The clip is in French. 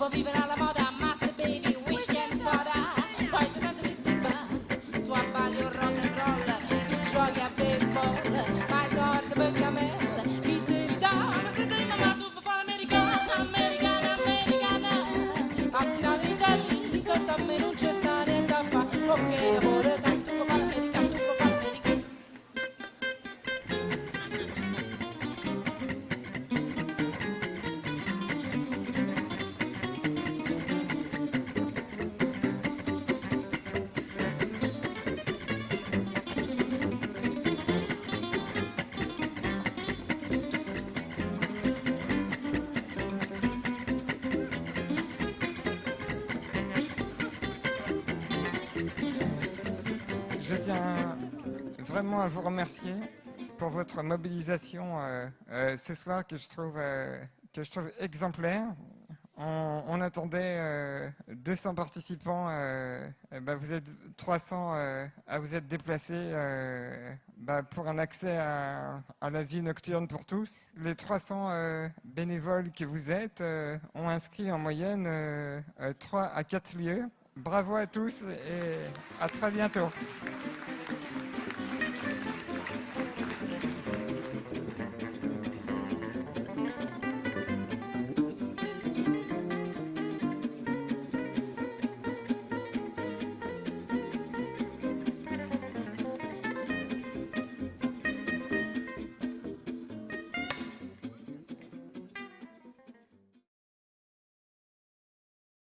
vuoi vivere alla moda, massa baby, weekend soda, poi ti senti disturba, tu abbagli rock and roll, tu giochi a baseball, ma i sordi per camel, chi te li dà, ma se te mamma tu fai fare l'americana, americana, americana, Assinare i telli, sotto a me non c'è sta niente fa. Ok, lavoro Je tiens vraiment à vous remercier pour votre mobilisation euh, euh, ce soir que je trouve, euh, exemplaire. On, attendait euh, 200 participants, ben, vous êtes 300 euh, à vous être déplacés bah, pour un accès à, à la vie nocturne pour tous. Les 300 euh, bénévoles que vous êtes ont inscrit en moyenne euh, euh, 3 à 4 lieux. Bravo à tous et à très bientôt.